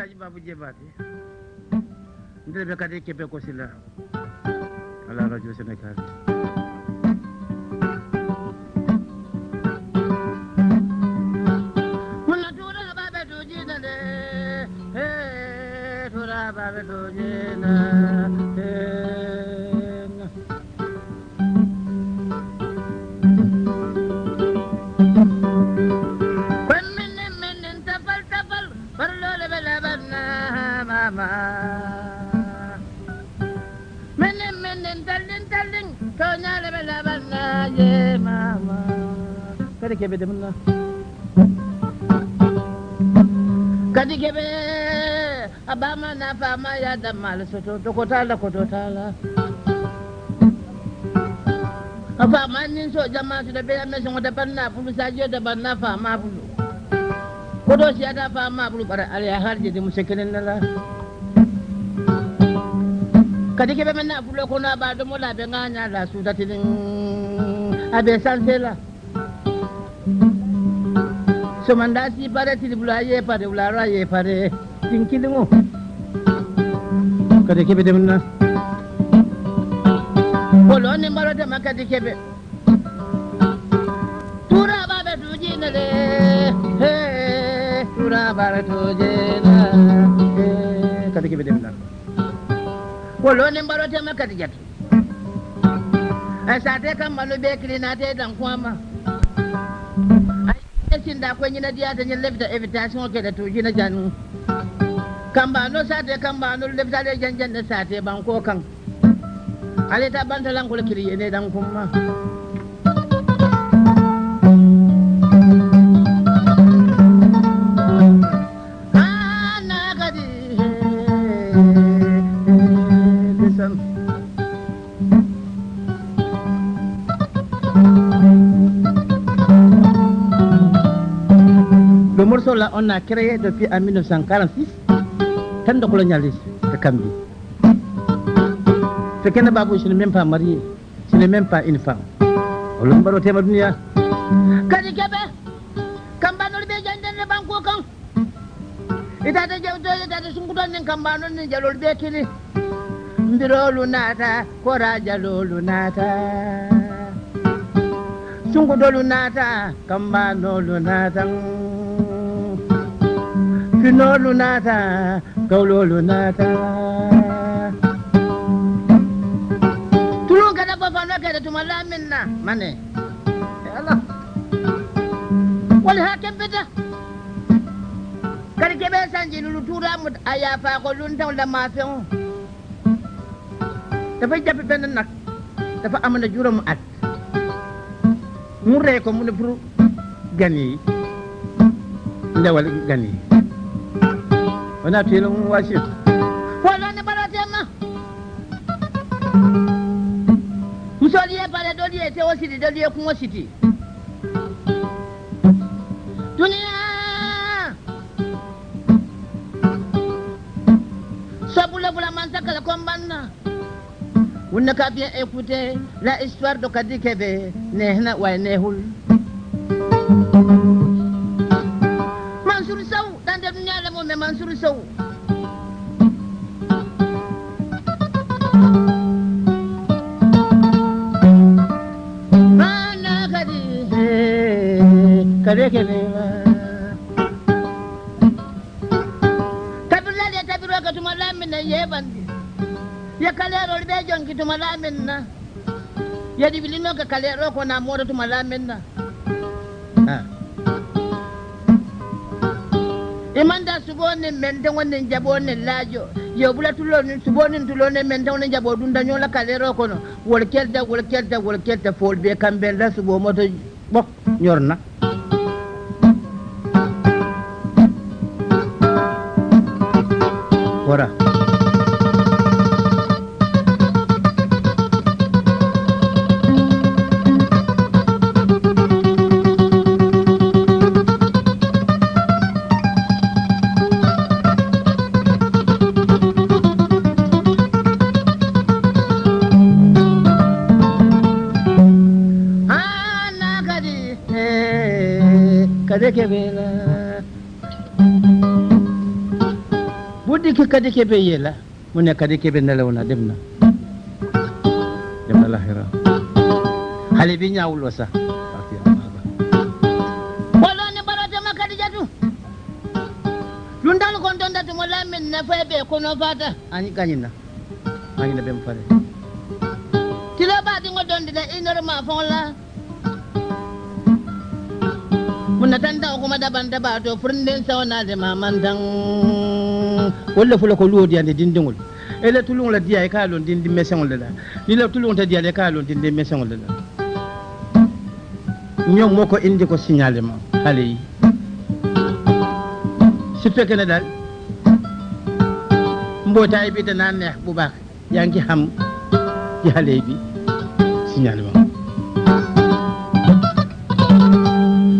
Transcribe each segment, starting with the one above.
Alhaji Babu Diébaté ndeɓe kadi Québec aussi la à la radio Sénégal Babe to jina kada kebe da munna kadi kebe abama na fama ya da mal soto to kotala kotala afa manin so jamaatu da bela mesin wata banna fulu sajiyo da banna fama fulu kodo siya da fama fulu bara alya har je da musakirin nala kadi kebe menna fulo kona ba domo la be nganya la abe sansela somandasi pare tiribula ye pare ulara ye pare. Tinkidungu kade kebe demna bolo ni maro de makade kebe. Tura babe tujina le. He tura bare tujina kade kebe demna bolo ni maro de makade jatu asate kamalu be kirina te dan kwama. esin da kwen yina diya ta yin lefta invitation ke da tushi na janu kan ba no sate kan ba no lefta da janjan da sate ban ko kan. Ale ta ban ta kulkiri ne dan kuma on a créé depuis en 1946, tant de colonialisme de Cambi. Qu'un babou, je n'ai même pas marié, je n'ai même pas une femme. On l'a mbaro tema dunia. Kadi kebe, kambano be janden le banko kan. Itata jawto itata sungudan nin kambano nin jalol be kili. Mbirolu nata, kora jalolu nata. Sungudolu nata, kambanolu nata. Finolu nata, kaulolu nata. Tulung kada bafano kada tumala minna mane. Ya Allah. Wal hakem beda. Kadi kebe sanji lulu tura mut ayafa ko luntaw la mafion. Dafa japp ben nak. Dafa amana juróom at. Mu rey ko mu ne pour gan yi. Ndewal gan yi. wana pilin washe wani baratema kusoliye pale doliye te wasiti doliye kun wasiti duniya sabula vraiment kala kombanna wunna ka bien écouter la histoire de kadi kebe nehna way nehul Mansur Sow kabirlal ye tabiro ka tuma lamin na yebandi ye kalerol ɓe jonki tuma lamin na. Ye ɗiɓilino ka kalero ko na moɗo tuma lamin na. subone mente ngone njabone lajo yobula tuloni subone tulone mente ngone njabo dunda nyola kalero kono. Wol kelda wol kelda wol kelda fol be kambenda subo moto bok nyorna ora. Kadi kebe yela mu ne kadi kebe nelaw na dem na dem na lahira. Xale bi ñaawul wa sax wala ni ma lu ndal kon don datu mo lamin na fay be kono fata ani gañina ani na bem fare tilo ba di ngo don dida inor ma fon la mun tan da kuma daban da ba to furnden sawana de walla fula ko luwodiyande dindiŋol ele tuluŋo la diya e i ka a loŋ dindi meseŋo le la. Niŋ la tuluŋo te diya la i ka a loŋ dindi meseŋo le la. Ñoŋ moo ko indi ko signale ma hale yi. Si fekke ne daal mbootaay e bi danaa neex bu baax yaa ngi xam ci hale bi signale ma.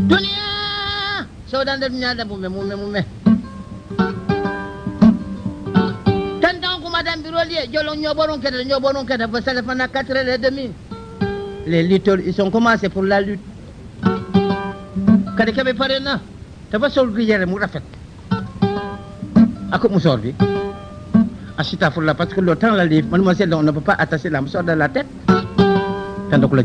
Duniya soo daan def ñaar dem mu jolon ñoboron kede ñoboron kede fo sale fana 4 heures et demi les lutteurs ils ont commencé pour la lutte. Kadi kaɓe pare na dafa sol gi yere mu rafet. Parce que le temps la livre mademoiselle on ne peut pas attacher la musoor de la tête. Doko la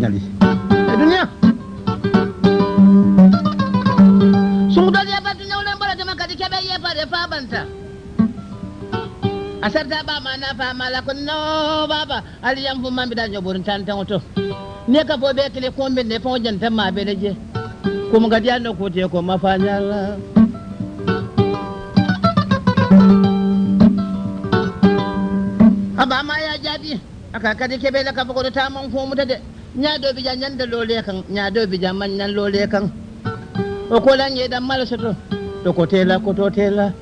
asarta sarta ɓama na famala ko no baba. Aliyam fu mambiɗa ñoɓorin tan tan to ne ka fo ɓe kile ne fo jantan ma ɓeɗe je. Komo gadi anno kote ko mafañala abama ya jaabi aka kadi keɓele ka fokoto taman fomuta de ñaɗo bija ñande lole kan ñaɗo bija mañan lole kan o kolan yeɗan mala soto. To ko tela koto tela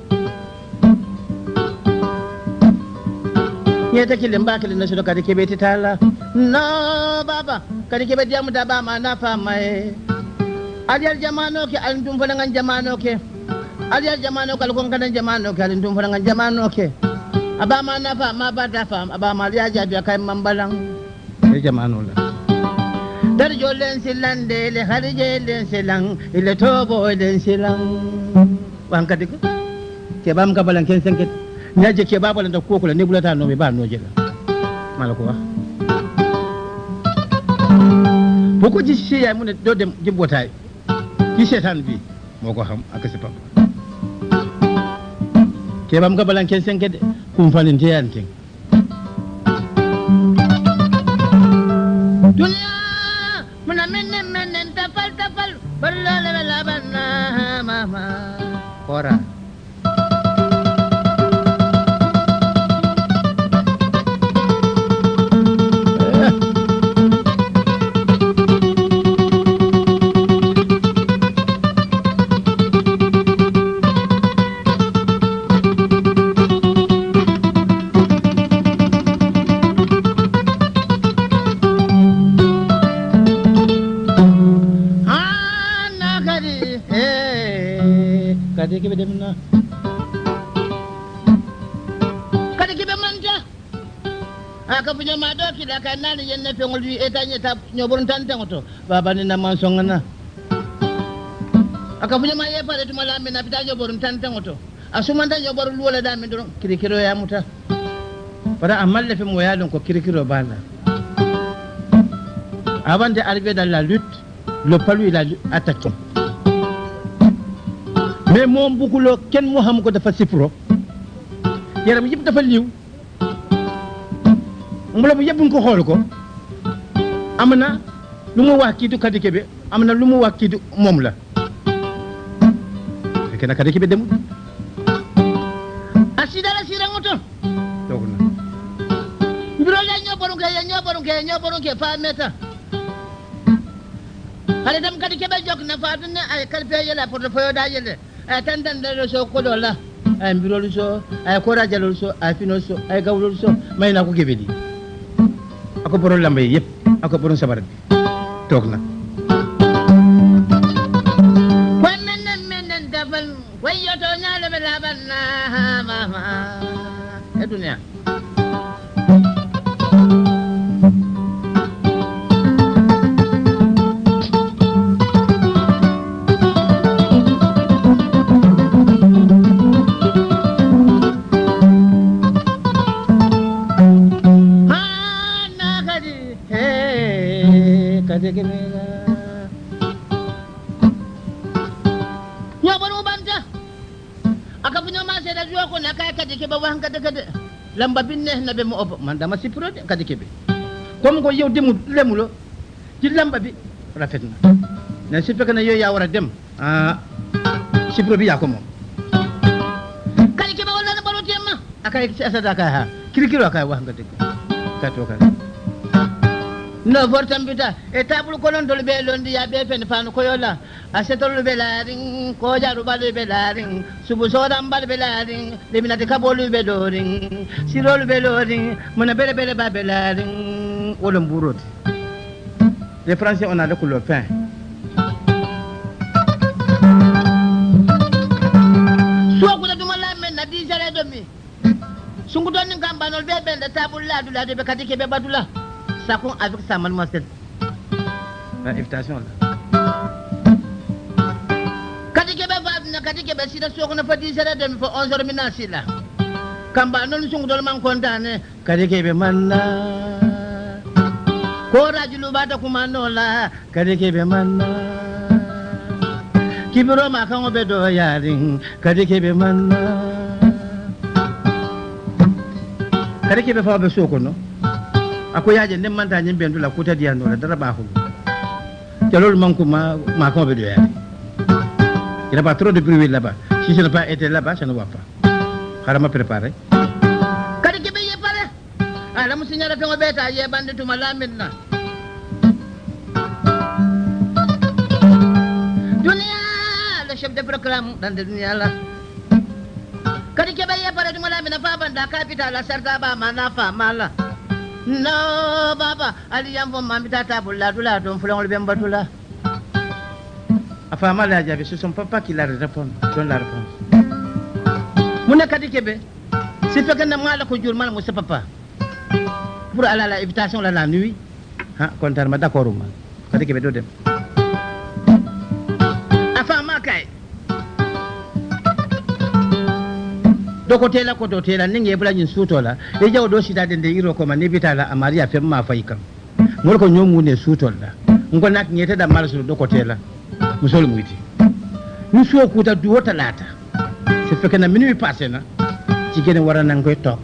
ya ta kilin ba kilin na shi ka dake beti tala. No baba ka dake beti amu da ba ma na fa mai. Aliyar jamano ke alin tun fana ngan jamano ke? Aliyar jamano ka lukon kanan jamano ke alin tun fana ngan jamano ke? Aba ma na fa ma ba ta fa aba ma ya ja biya kai mambalan. Ye jamano la. Dar jolen silan de le harje len silan ile tobo len silan. Wan ka dike ke bam ka balan ken sanket naje ke baba landa ko kula ne bulata no be ba no jela mala ko boko ji she ya mun do dem jibbota ki shetan bi moko ham aka se pam ke bam ga balan ken sen kede kun fanin te yan tin duniya muna minne menen tapal tapal. Balla la la banna mama. Kora kiɗa ka nani yenne feŋol wi etañe ta ñoɓoron tan teŋo to babani naman songana aka fuñoma yepare tuma lamina pita ñoɓoron tan teŋo to a sumanta ñoɓoro luwola ɗamin doron kirikiro yamuta bara a malle fe mo yalon ko kirikiro bala. Avant d'arriver dans la lutte le palu il a attaqué mais moom bugguloo kenn mu xam ko dafa sipro yaram yëpp dafa liw mbolo bu yëpp nga ko xool ko. Am na lu mu wax kii du Kadi Kebe am na lu mu wax kii du moom la. Fekk na Kadi Kebe demul. A sidala siranŋo to toog na. Mbirola ñoɓoron ke ye ñoɓoron ke ye ñoɓoron ke fa meta. Hade tam kadi keɓe jokna fatune ay kalpe yele portefeuille da yele ay tan tan ɗeɗo so koɗo la ay mbirolu so ay kora jalol so ay finol so ay gawlol so mayna ko Kebe di ako borom lamba ako borom sabar. Bi na menen ñaleɓe laɓanna mama e lamba binne naɓe mo obo. Man dama sippirode kadi kebe. Comme ko yew demu lemulo. Ci lamba bi rafetna ne si fekkee ne yooyu yaa war a dem. Ah sipro bi yaa ko kadi keɓe wallana ɓaɗo temma akay si asada kay ha. Kirikiro akay wax nga dëgg. Kay to kay no vortan bita e tabul konon dol be londi ya be fen fan ko yola asetol be larin ko jaru balu be larin subu sodan bal be larin liminati kabolu be dorin sirol be lorin mona bele bele ba be larin wolon burot les français on a le couleur fin suwa kuta duma lamen na di jare domi sungu don ngamba nol be bende tabul ladu ladu be kadike be badula sakon avec sa mademoiselle invitation keɓe faduna kadi keɓe sida sokna fo disere ɗomi fo onze heure mina silla kamba noon sungudol man contane kadi keɓe manna. Koraji luɓata kumanola kadi keɓe manna. Kibiroma kan oɓe ɗo yarin kadi keɓe manna. Kadi keɓe fawaɓe sokono ako yaje ndemmanta ñim ɓen dula kutadiyanola dara ɓahol calol manko ma ma kan oɓe ɗo yaari il n'a pas trop de bruit là-bas si ce n'est pas été là-bas ça ne va pas harama préparé kadi keɓe yeppare alamu signala fengo ɓeeta yeɓande tuma laminna duniya le chef de programme ɗande duniya la kadi keɓe yeppare tuma lamina fabanda capital a sarta ɓama na famala no baba aliyam fo mamita tabul ladula toon fulongol ɓen batula a fama la jaɓe c'est son papa qui la répond donne la réponse mune kadi keɓe si fekene mala ko jurmala mo papa. Pour ala la invitation la la nuit ha kontanma d' accord uma kadi keɓe ɗo dem a fama kay dokotela kototela ninge yebula nyin sutola. Eja odo shida dende iro koma nibitala amari ya femma faika. Ngolko nyomu ne sutola. Ngo nak nyete da marso dokotela. Musol muiti nusu kuta duwo talata se feke na minimi passé na ci gene wara nan koy tok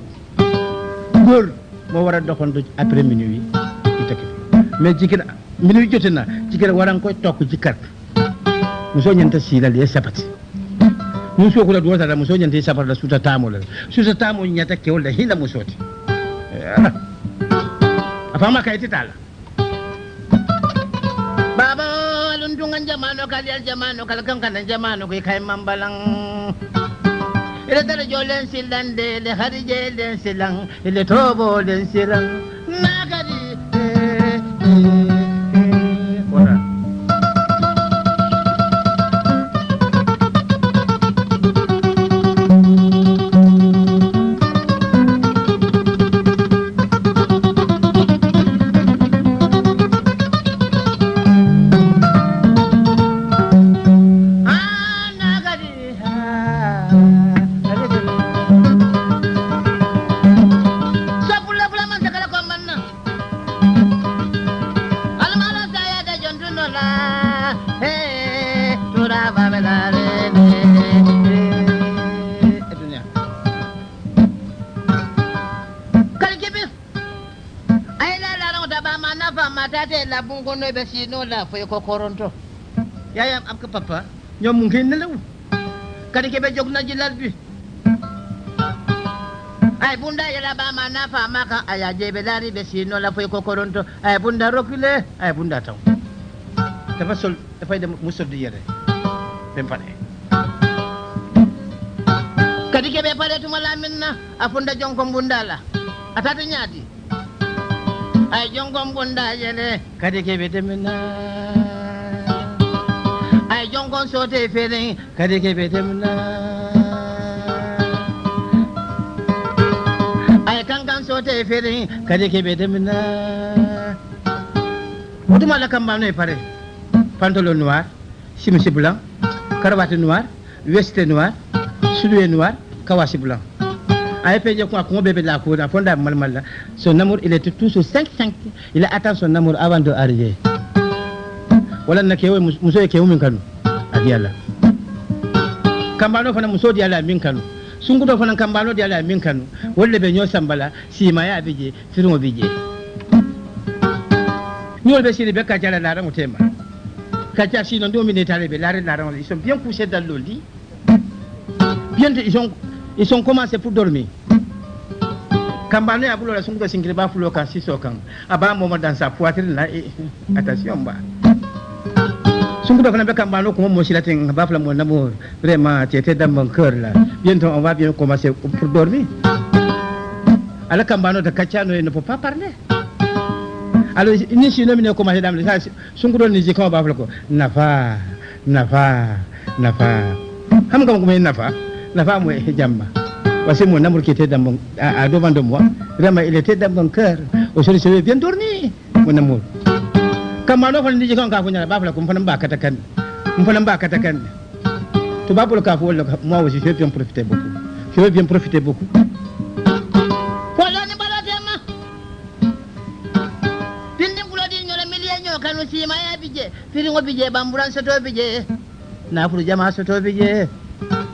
ngol mo wara dokondo après minuit itake. Mais jigen minuit jotina ci gene wara koy tok ci carte muso nyanta silal ya sabati muso kula duwa tara muso nyante sa parda suta tamo la. Suta tamo nyata ke ola hila musoti. Eh. Afama kaiti tala. Baba lundungan jamano kalial jamano kalkan kanan jamano kai kai mambalang. Ile tara jolen silan de le harije den silan ile tobo den silan nagari. Eh, eh. Ɓe sino la foye ko koronto yayam am ka papa. Ñom mu ngi nelaw kadi keɓe jogna jilal bi. Ay bunda yela ɓa ma nafa ma kan aya sino la foye ko koronto ay bunda rokule ay bunda taw dafa sol dafay dem mu sol di yere dem pare kadi keɓe pare tuma laminna a funda jonko bundala a tata a jongon da yele kadi ke betemina a jongon sote fere kadi ke betemina a kankan sote fere kadi ke betemina duma la kam bamne pare pantalon noir chemise blanc cravate noire veste noire soulier noir kawasi blanc avait fait quoi qu'on bébé de la cour, fond mal mal Son amour, il était tout sur 5 5. Il attend son amour avant de arriver. Voilà na kewe muso kewe min kanu. Adiala. Kambalo fana muso diala min kanu. Sungudo fana kambalo diala min kanu. Wolle be nyo sambala simaya bije, firmo bije. Nyol be sile be kajala la rangu tema. Kacha sino ndio minetale be la rangu ils sont bien couchés dans le lit. Bien ils sont ils sont commencé pour dormir. Kambano ya bulo la sunkuto sinkiri ba fulo kan siso kan aba momo dans sa poitrine là et attention ba mo vraiment tu étais dans mon cœur là. Bientôt on va bien commencer pour dormir. Ala kambano de kacano ne peut pas parler. Alors ni si no mine commencer dam sa sunkuto ni kama ba fila ko nafa nafa nafa. Kuma nafa? Nafa mo jamma parce que mon amour qui était à, devant de moi, vraiment, il était dans mon cœur. Aujourd'hui, je vais bien dormir, mon amour. Kamano fana ndije kan kafu nyala bafla kum fana mbaka takan. Kum fana mbaka takan. To babul kafu wala moi aussi je vais bien profiter beaucoup. Je vais bien profiter beaucoup. Kanu sima ya bije. Firi ngo bije bamburan soto bije. Na furu jama soto bije.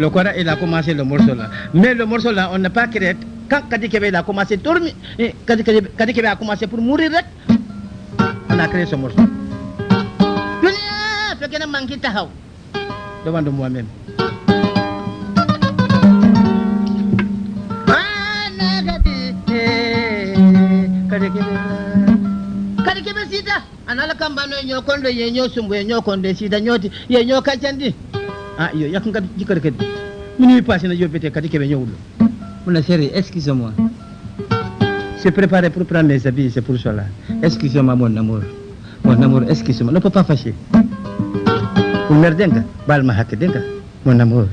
Le Coran, il a commencé le morceau là. Mais le morceau là, on n'a pas créé. Quand Kadi a commencé eh, dormir, a commencé pour mourir, on a créé ce morceau. Devant de moi-même ah yo yakkat jikkata kadi minuit passé no. Jobbete kadi keɓe ñawlo mona chéri excuse moi j'ai préparé pour prendre les habits c'est pour cela excuse moi mon amour. Mon amour excuse moi ne peut pas fâcher. Ko merdenga balma hakke mon amour.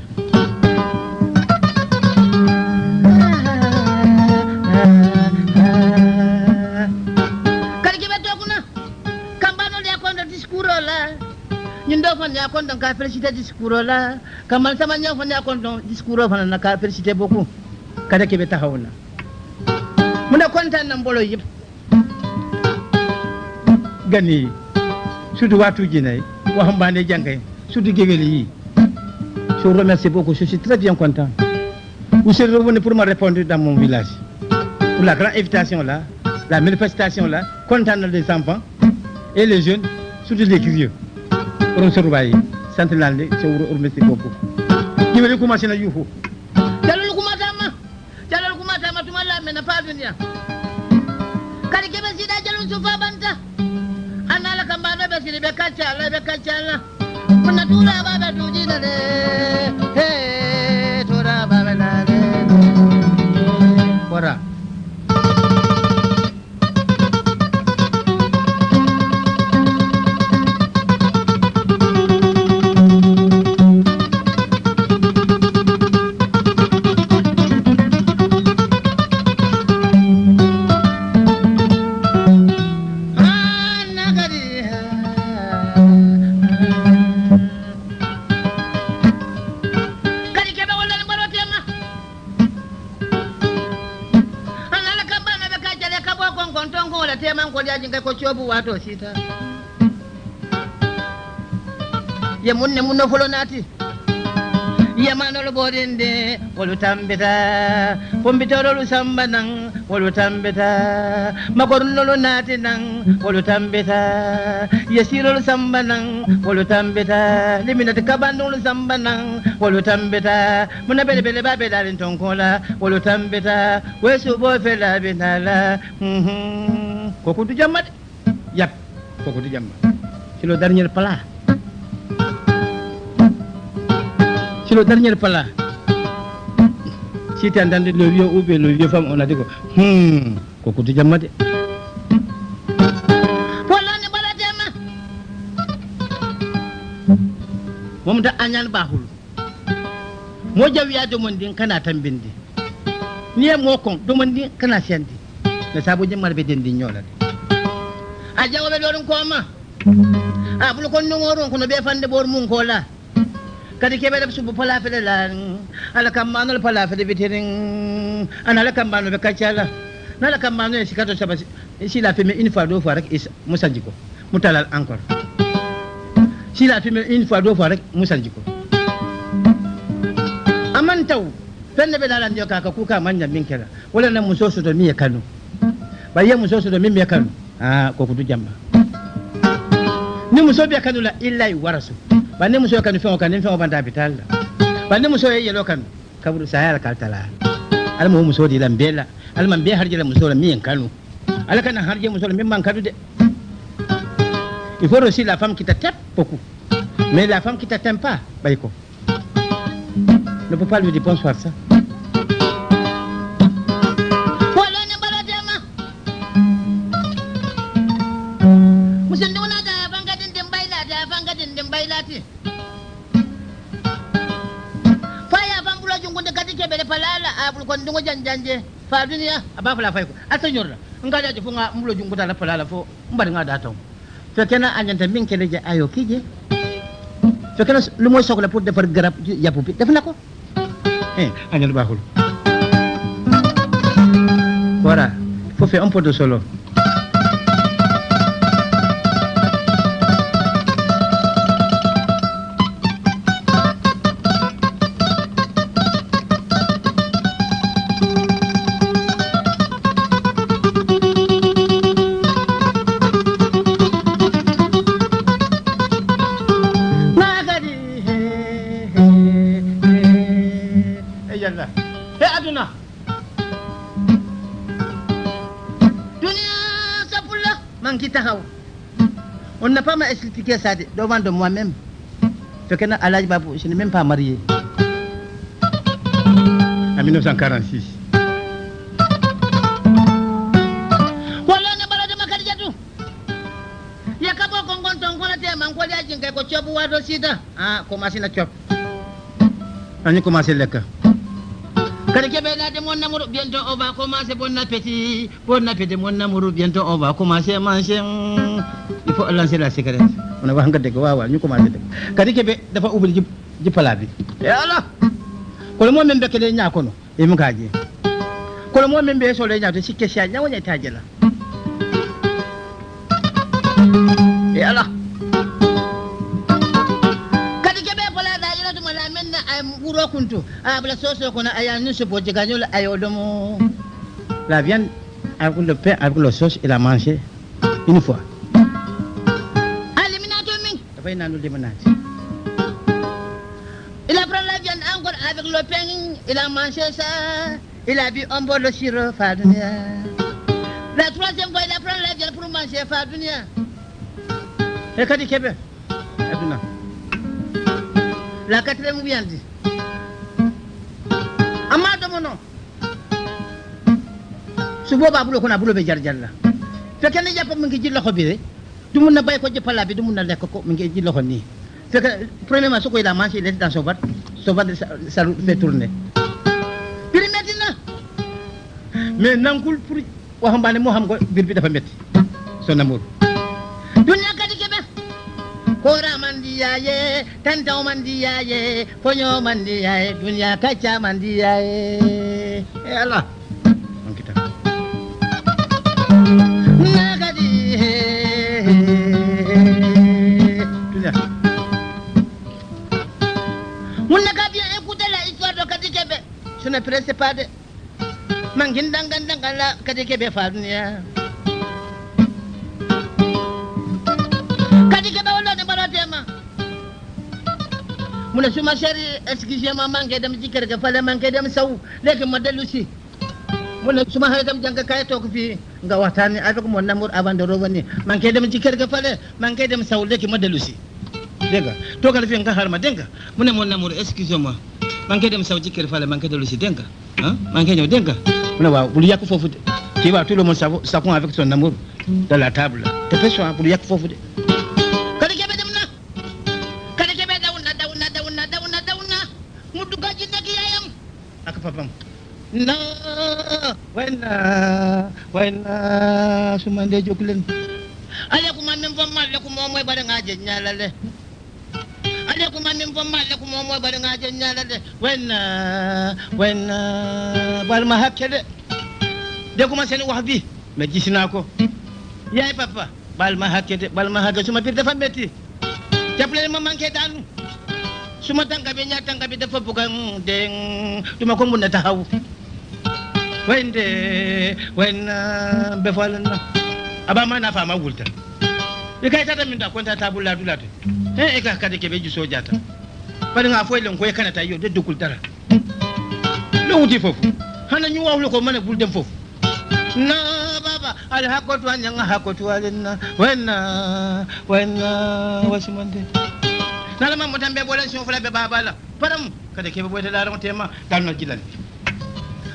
je vous remercie beaucoup. Je suis très bien content. Vous êtes revenu pour me répondre dans mon village. Pour la grande invitation la manifestation là. Content des enfants et les jeunes. Surtout les vieux ronsorubayi santinalde sewuro ormesti gobbo ñimeli kumasina yuufu calol kumatama calol kumatama tuma lamena paaduniya kadi keɓe siɗa calol sufabanta annala kambano ɓe siri ɓe kaccala ɓe kaccala mona tuuraɓaɓe tuujinade to chobu wato sita. ye munne munno folo naati. Yamanolo ɓoɗinde wolu tambita pombitorolu samba nan wolu tambita magornolu naati nan wolu tambita yesirolu samba nan wolu tambita liminati kabandolu samba nan wolu tambita muna bele bele ba ɓeɗarin tonkola wolu tambita wesubo felabinala mhm. kokudu jamma yap. Kokudu jamma c'est le dernier plat C'est le dernier plat. siti andande le vieux ou bien le vieux femme on a dit ko hmm ko kutu jamma de mom da añan bahul. Mo jawiya domon ndin kana tan bindi ni e mo kon domon ndin kana sendi ne saabu jemmal ɓe dendi ñolade a jawoɓe ɗo ɗum koma a ɓulo kon nongoron kono ɓe fande ɓor mum kola kadi keɓe ɗeɓ subo palafele la ala kammanol palafele witeren ana ala kammano ɓe kaccala nala kammano e sikato saba si la filmé une fois deux fois rek mu sanji ko mu talal encore si la filmé une fois deux fois rek mu ko aman taw fenne ɓe ɗalandio kaka kuka manja min kela wala na muso soto mi e kanu. Ɓaye muso soto min mi e kanu Ah, aa ko kutu jamba ni muso bɛ kanu la illa yuwarasu bari ni muso ye kanu fɛn kan ni fɛn banta hôpital la bari ni muso ye yɛlɛ kanu kaburu saya la kalita la ala m'o muso di la n bɛɛ la ala ma n bɛɛ harijɛ la muso la min kanu ala kana harijɛ muso la min kanu dɛ il faut aussi la femme kita tep beaucoup mais la femme kita tempa pas bayiko ne peut pas lui dire bonsoir ça kon dungo janjanje. Fa duniya aba fala fay ko. Ata nyorla. Nga da fu nga bulo jungun da la palala fo mbari nga taw. To kena anyanta min kele je ayo kije. To kena lu moy soxla pour defar garab yapu bi def na ko. Eh, anyal baxul. Faut faire un peu de solo. ça devant de moi-même. je n'ai même pas marié. En 1946. Commencé le cas. Bon mon amour, bientôt on va commencer à manger. Il faut lancer la cigarette a la. A la viande avec le pain avec le sauce il a mangé une fois. Min. Il a pris la viande encore avec le pain. Il a mangé ça. Il a bu un bol de sirop Fadunia. La troisième fois, il a pris la viande pour manger Fadunia. e kadi keɓe aduna La quatrième viande. Amma domo non. su boobaa bulo kono a bulo ɓe jar jalla fekke ne jappa mi ngi ji loxo bi de du mun na bay ko jëppala bi du mun na lekk ko mi ngi ji loxo nii fekke premièrement su ko il a mangé il était dans son ventre son ça lui fait tourner Biri metti na. mais nankul pour waxambaane moo xam ko biir bi dafa métti son amour Dunia kadi kebe. Kora mandi yaye, tantau mandi yaye, fonyo mandi yaye, dunia kaca mandi yaye. e ala on kita Pas de. Mangin dangan dangan la Kadi Kebe fa dunia. Kadi Kebe wala ne bara tema. Mun suma shari excusez-moi manke dem jikar ga fale manke dem sau leke madalusi. Mun suma hay dem janga kay tok fi nga waxtani avec mon amour avant de revenir. Manke dem jikar ga fale manke dem sau leke madalusi. dégg nga toogal fi nga xaar ma dégg nga mu ne mon amour excuse-moi man mankede musawo jikkere fala mankede lusi denga. Mankeño denga. Ona wawa ɓuuri yakku foof de le monde savoir ça sapon avec son amour dans la table. Te peso ha ɓuuri yakku foof de kada keɓe ɗum na kada daw na dawna dawna dawna dawna muddugaji nagi yayam. Aka papam na wayna wayna sumande jokulen ala kuma min famma ala kuma moy ɓaɗa ngaje ñalale wayna wayna bal ma hakkede de kuma seni wax bi me gisina ko yaay papa. Bal ma hakkede bal ma hakkede suma bir dafa metti jappale ma manke danu suma tanga be nya tanga be dafa bugan den duma ko mun taxaw wayde wayna be falna aba ma na fama wulta e kay tata min da konta tabulla dulata e ka kade ke be ju sojata bari nga foy len ko kana ta yo de dukul dara lo wuti fofu. Hana ñu wawlu ko mane bul dem fofu. Na baba al hakotu anya nga hakotu alenna wenna wenna wasimande nala ma motambe bolen so fula be baba la. Param kade ke be boyta dara tema dalno jilal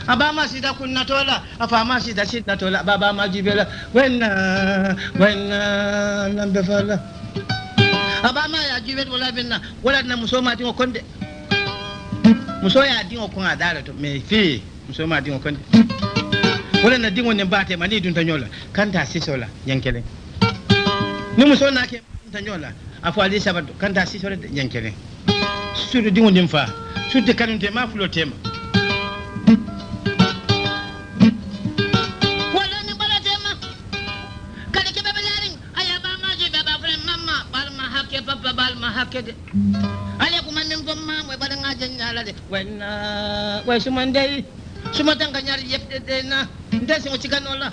abama sida kunna tola afama sida sida tola baba ma jibela. Wenna wenna lambe fala abama ya jibet wala binna wala na musoma tingo konde muso ya dingo kon adara to me fi muso ma dingo konde wala na dingo ne bate mani dun tanyola kanta sisola yankele ni muso na ke tanyola afo ali sabato kanta sisola yankele suru dingo nim fa suru kanun te ma fulo tema kede ale ko man ngom ma moy badan ngajen nyala de wen uh, we sumandei sumatan ka nyari yep de de na nda so ci kan wala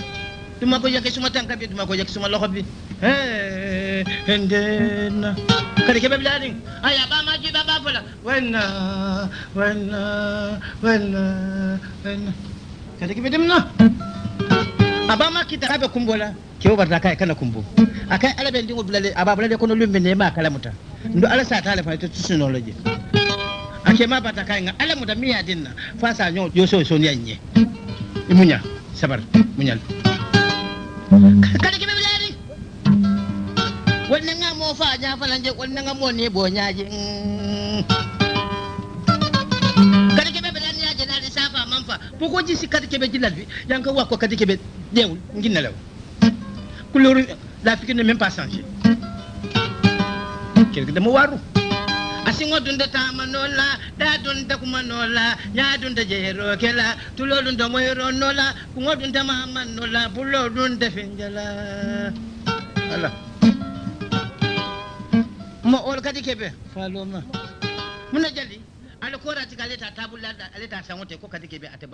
duma ko yake sumatan ka bi duma ko yake suma loxo bi eh ndena uh, kare ke be blading aya ba ma ji ba ba fala wen uh, wen wen wen kare ke be dimna abama kita kabe kumbola ke obarta kai kana kumbo akai alabe ndingo bulale aba bulale kono lumbe ne ma kalamuta ndo ala sa tale fa to tusunoloje ake ma bata kay nga ala muta miya dinna fa sa nyo yo so so nyanye imunya sabar munyal kadi ke bebe laring wonne nga mo fa nya fala je wonne nga mo ne bo nyaaje kadi ke bebe lan nyaaje na di safa manfa poko ji si kadi kebe jilal bi. Yanka wakko kadi kebe dewul nginna law couleur la fikir ne même pas changé kirkida mo waru. Asiŋo dunda taama noo la daa dunda kuma noo la nyaa dunda jeeroo ke la tuloo dunda moyiroo noo la kuŋo dunda maama noo la ala. Mo ol kadi kebe faaloma muna jali ala koorati ka ale taa taabulu la ale ko kadi kebe ate